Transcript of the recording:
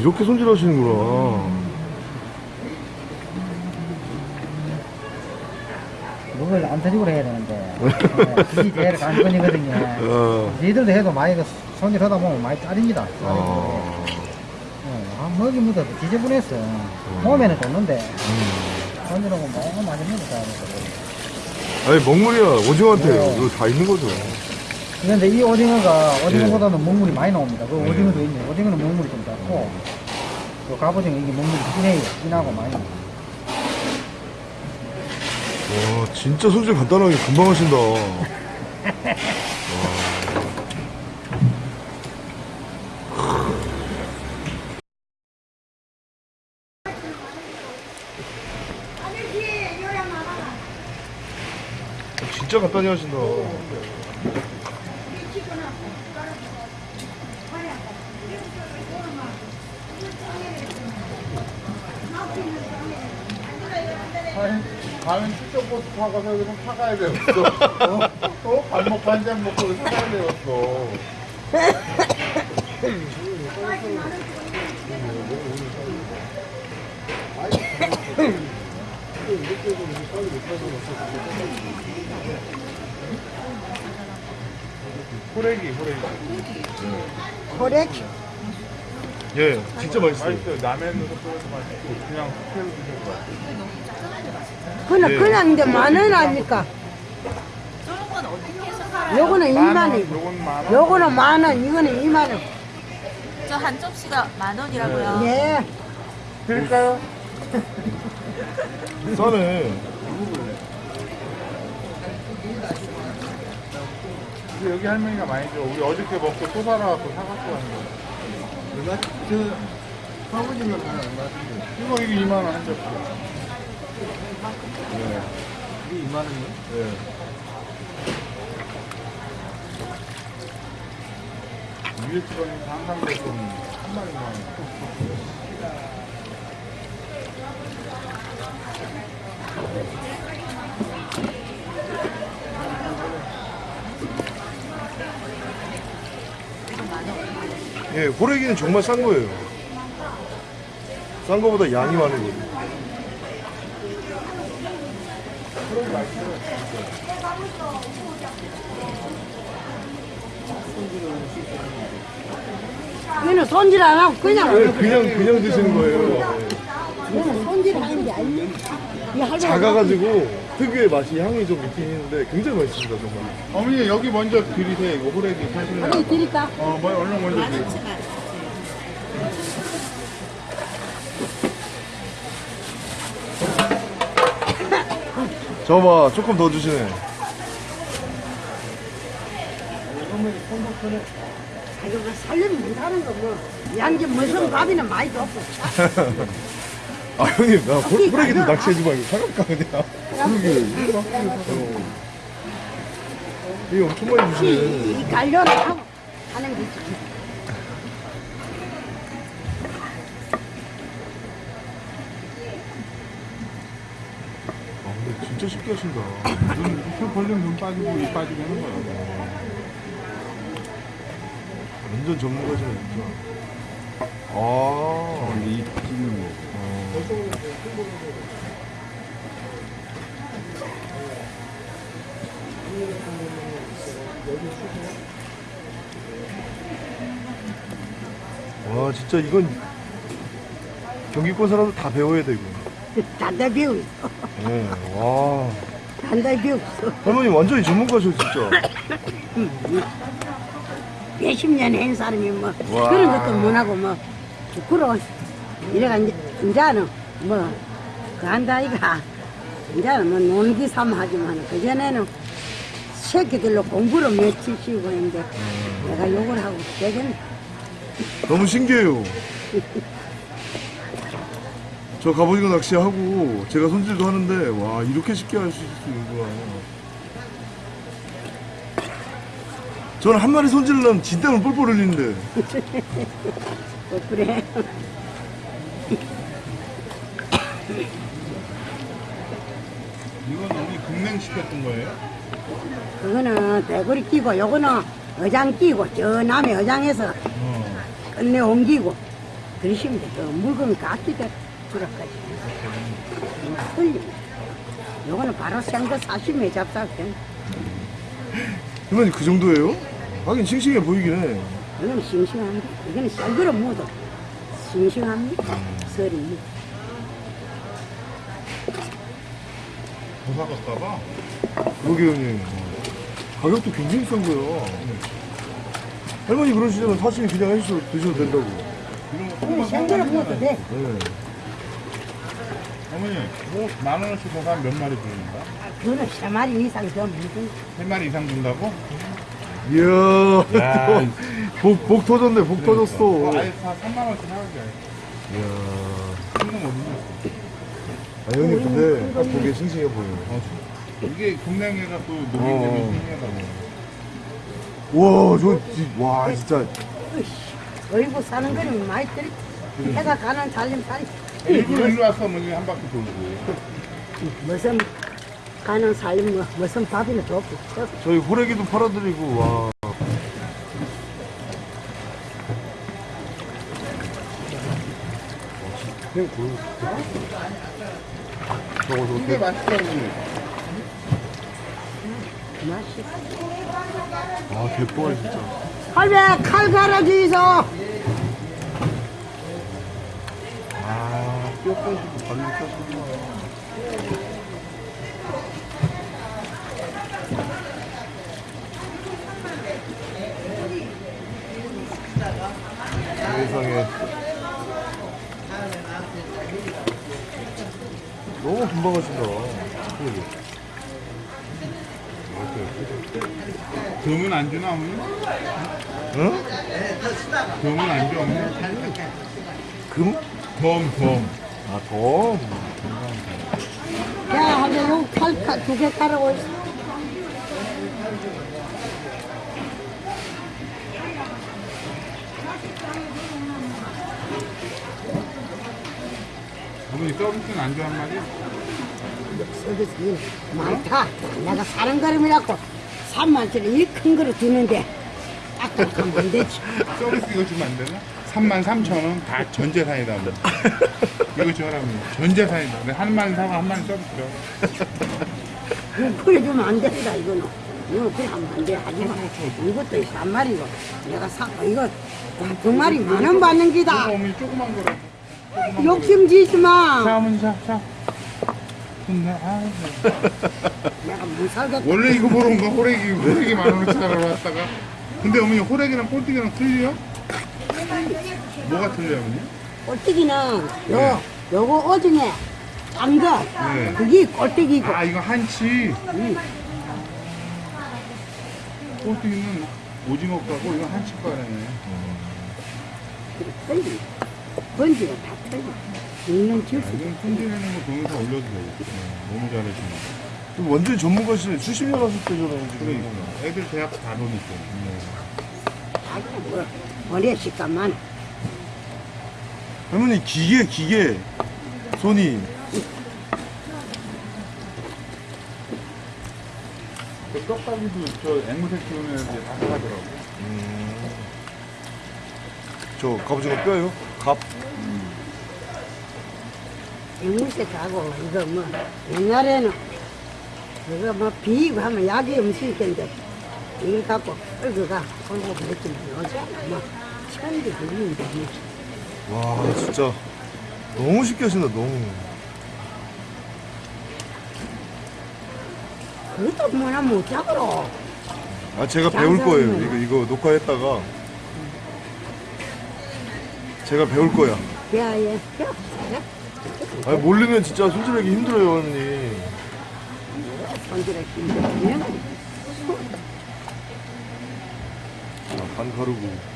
이렇게 손질하시는구나. 그걸 안 터지고 해야 되는데 네, 그게 제일 관건이거든요 어. 니들도 해도 많이 그 손질하다 보면 많이 짜립니다 아. 아, 먹이 묻어도 지저분했어 몸에는 좋는데 음. 손질하고 너무 많이 묻었다 아니, 먹물이야. 오징어한테 네. 이거 다 있는 거죠. 그런데 이 오징어가 예. 오징어보다는 먹물이 많이 나옵니다 그 네. 오징어도 있네 오징어는 먹물이 좀 작고 또 갑오징어 이게 먹물이 진해요 진하고 많이 와, 진짜 손질 간단하게 금방 하신다. 진짜 간단히 하신다. 가면 출장 버스 타고 가서 여기서 사가야 되었어. 어? 어? 밥 먹고 한 잔 먹고 사가야 되었어. 호래기, 호래기. 호래 예, 진짜 맛있어요. 맛있어요. 라면으로 끓여서 맛있고, 그냥 회로 드셔도 맛있어요. 그냥 예. 그냥 이제 만원 아니까 저런 건 어떻게 해서 팔아요? 요거는 만 2만 원, 원 요건 만 원. 요거는 만 원 이거는 2만 원 저 한 접시가 만 원이라고요. 예. 드릴까요? 싸네. 근데 여기 할머니가 많이 줘. 우리 어저께 먹고 또 살아갖고 사갖고 가는 거야. 내가 저 사오징어 하나 얼마인데? 이거 이게 2만 원 한 접시. 이게 2만 원이요? 네. 위에 집안이 항상 한 마리만. 예, 호래기는 정말 싼 거예요. 싼 거보다 양이 많은 거예요. 얘는 손질 안 하고 그냥 예, 그냥 그냥 드시는 거예요. 얘는 손질 하는 게 아니에요 이 할머니 작아가지고 특유의 맛이 향이 좀 있긴 있는데 굉장히 맛있습니다 정말. 어머니 여기 먼저 드리세요. 이거 호래기 사실래요? 할머니 드릴까? 어, 뭐 얼른 먼저 드리세요. 저봐 조금 더 주시네. 이거 뭐 살려면 못하는 거뭐 양지 무슨 밥이나 많이 줬어 아 형님 나 호- 호래기도 낚시해주고 이거 사갈까 그냥. 이게 엄청 많이 주시네. 이, 이 관련을 하고 하는 거지 아 근데 진짜 쉽게 하신다. 눈, 표 벌리면 눈 빠지고 입 빠지고 하는 거야. 완전 전문가시네 진짜. 아. 이 찍는 거. 와 진짜 이건 경기권 사람들 다 배워야 돼 이거. 단달 배우 네, 와 단달 배우 할머니 완전히 전문가셔 진짜. 몇십 년한 사람이 뭐 와. 그런 것도 못하고 뭐 부끄러워 이래가 이제 이제는 뭐 그 한다 이가 이제는 뭐 놀기 삼아 하지만 그전에는 새끼들로 공부를 며칠 쉬고 했는데 내가 욕을 하고 되겠네 너무 신기해요. 저 갑오징어 낚시하고 제가 손질도 하는데 와 이렇게 쉽게 할 수 있는구나. 저는 한 마리 손질하려면 진땀을 뻘뻘 흘리는데 뭐 그래 이건 어머니 급냉시켰던 거예요? 그거는 대구리 끼고 요거는 어장 끼고 저 남해 어장에서 끝내 옮기고 그러시면 돼. 그 물건 깎기가 두락까지. 틀림. 요거는 바로 생거 사시면 잡사게. 할머니 그 정도예요? 하긴 싱싱해 보이긴 해. 이거는 싱싱합니다. 이거는 생거로 묻어. 싱싱합니다. 설이. 더 사갈까봐. 그러게 형님. 가격도 굉장히 싼 거야. 할머니 그러시면 사실 그냥 해서 드셔도 된다고. 생거로 묻어도 사가면 돼. 네. 어머니, 뭐 만 원어치 더 사면 몇 마리 주는가? 그거는 세 마리 이상 더 묻은. 세 마리 이상 준다고? 이야. 야. 복, 복 터졌네, 복 터졌어. 어, 아예 다 3만 원씩 사가지. 이야. 이건 어디냐? 아, 형님, 근데 딱 보기에 싱싱해 보여요. 어, 이게 동양에가 또 녹이 어. 되면 신기하다고. 와, 저, 지- 와, 진짜. 어이구 사는 거는 많이 들이. 해가 가는 살림살이. 일부러 일로 왔어, 어머니 한 바퀴 돌고. 무슨 가는 살림 뭐 무슨 밥이나 좋고. 저희 호래기도 팔아드리고, 와. 그냥 그 저거 저거 이게 대- 맛있다고. 맛있어. 아 대포알 진짜 할배 칼 갈아주 발로 세상에 너무 금방 하신다 그러게. 금은 안 주나, 어머니? 응? 금은 안 줘, 어머니? 금? 덤, 덤. 아 더? 야, 할배 요칼두개 깔아고 있어. 어머니 서비스는 안 줘, 한 마리? 서비스 많다. 내가 사는 걸음이라고 3만짜리 이큰 거를 주는데 딱딱하면 안 되지. 서비스 이거 주면 안 되나? 3만 3천 원다 전재산이다. 뭐. 이거 줘라면 전재산이다. 내가 한 마리 사고 한 마리. 이거 그래주면 안 된다, 이거는. 이거 그래 하면 안 돼. 하지 마. 이것도 한 마리고. 내가 사고, 이거 두 마리 만원 받는 이거 기다. 어머니 조그만 거라. 욕심 지지 마. 자, 어머니 자, 자. 좋네. 아이고. 내가 못 살겠다. 원래 이거 보러 온 거 호래기 호래기 만 원어치 사러 왔다가 근데 어머니 호래기랑 꼴뚜기랑 틀려? 뭐가 틀려 어머니? 꼴뚜기는 요, 요거 오징어 짠 거. 네. 그게 꼴뚜기고. 아 이거 한치 응. 꼴뚜기는 오징어 거고 이거 한치 거네 틀리. 번지가 다 틀리. 있는 아, 주스. 이건 손질해놓은 거 동영상 올려도 되겠다 너무 잘해주네 좀 완전히 전문가시네 70년 하실 때잖아요 지금 그러니까 애들 대학 다 보니까 아주 뭐, 머리에 식감만. 할머니 기계 기계 손이 그 떡갈비도 저 앵무새 키우는 애들 다 사가더라고 저 갑오징어 뼈요? 갑? 앵무새 가고, 이거 뭐, 옛날에는, 이거 뭐, 비고 하면 약이 음식인데, 이걸 갖고, 끌고 가, 끌고 그랬지. 요즘 뭐, 천지 그리는데, 뭐. 와 진짜. 너무 쉽게 하신다 너무. 그것도 뭐나 못하고. 아 제가 배울 거예요. 이거 이거 녹화했다가. 제가 배울 거야. 야, 예, 야, 야. 아니 모르면 진짜 손질하기 힘들어요 언니. 손질하기 힘들면 자, 반 가르고